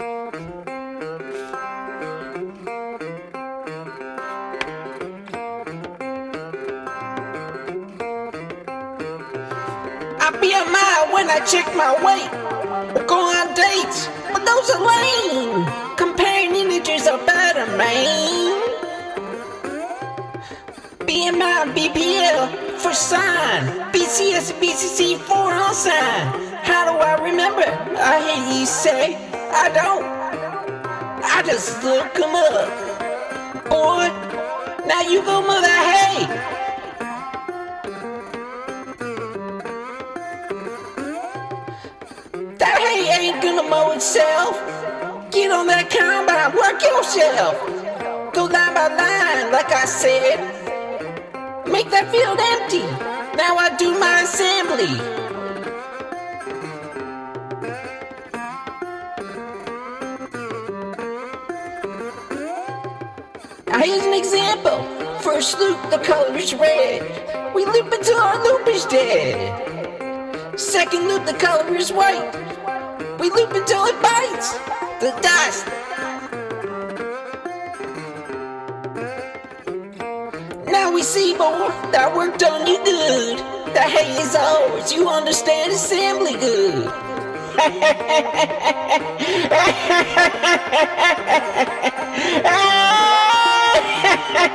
I be a mile when I check my weight. Go on dates, but those are lame. Comparing images are better, man. BMI, BPL for sign. BCS, BCC for unsigned. How do I remember? I hear you say I don't. I just look 'em up. Boy, now you go mother hey. That hay ain't gonna mow itself. Get on that combine, work yourself. Go line by line, like I said. Make that field empty. Now I do my assembly. Now here's an example. First loop, the color is red. We loop until our loop is dead. Second loop, the color is white. We loop until it bites the dust. Now we see more that worked on you good. The hay is ours, you understand assembly good.